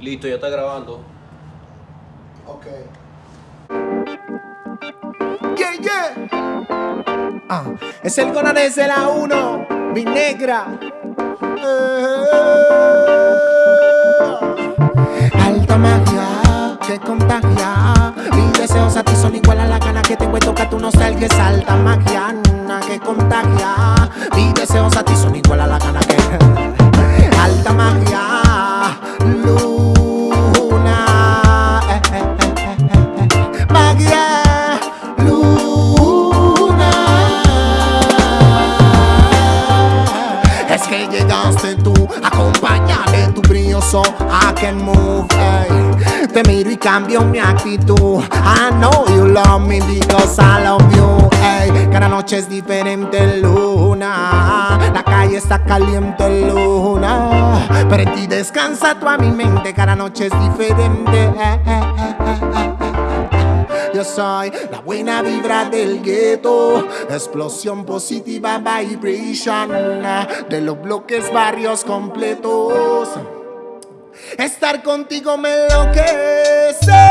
Listo, ya está grabando. Ok. Yeah, yeah. Ah, es el Conan de la 1, mi negra. Eh, alta magia que contagia. Mis deseos a ti son igual a la gana que tengo de tocar tu nostalgia. Es alta magia que contagia. Mis deseos a ti son igual a la gana que. So I can move. ey. Te miro y cambio mi actitud. I know you love me because I love you. ey. Cada noche es diferente, luna. La calle está caliente, luna. Pero en ti descansa tú a mi mente. Cada noche es diferente. eh, eh, eh, eh, eh. Yo soy la buena vibra del gueto, explosión positiva vibration de los bloques barrios completos. Estar contigo me enloquece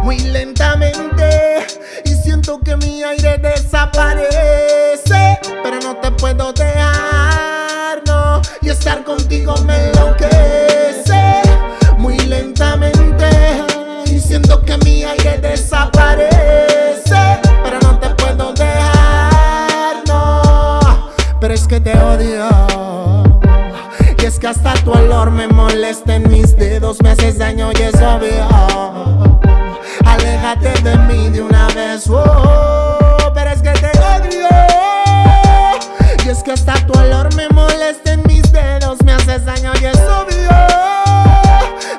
muy lentamente y siento que mi aire desaparece, pero no te puedo dejar, no. Y estar contigo me enloquece muy lentamente y siento que mi aire desaparece, que hasta tu olor me molesta en mis dedos, me haces daño y es obvio. Aléjate de mí de una vez, oh, pero es que te odio. Y es que hasta tu olor me molesta en mis dedos, me haces daño y es obvio.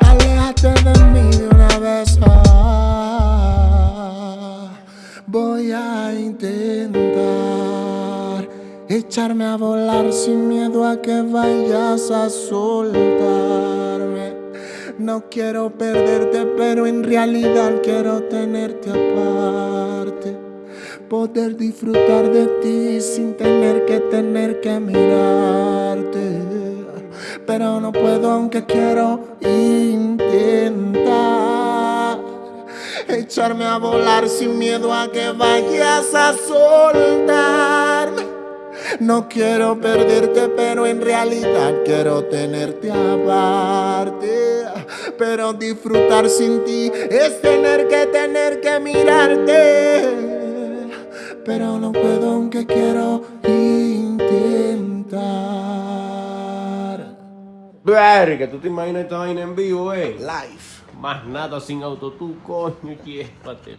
Aléjate de mí de una vez, oh. Voy a intentar echarme a volar sin miedo a que vayas a soltarme. No quiero perderte, pero en realidad quiero tenerte aparte. Poder disfrutar de ti sin tener que tener que mirarte. Pero no puedo aunque quiero intentar echarme a volar sin miedo a que vayas a soltarme. No quiero perderte, pero en realidad quiero tenerte aparte. Pero disfrutar sin ti es tener que tener que mirarte. Pero no puedo aunque quiero intentar. Verga, tú te imaginas esta vaina en vivo, eh. Life. Más nada sin auto, tú, coño, llévate.